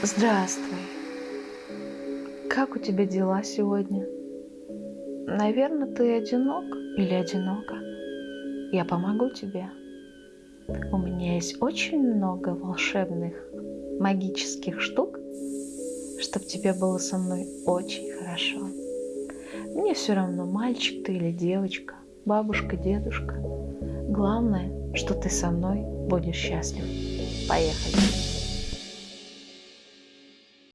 Здравствуй. Как у тебя дела сегодня? Наверное, ты одинок или одинока? Я помогу тебе. У меня есть очень много волшебных магических штук, чтобы тебе было со мной очень хорошо. Мне все равно, мальчик ты или девочка, бабушка, дедушка. Главное, что ты со мной будешь счастлив. Поехали!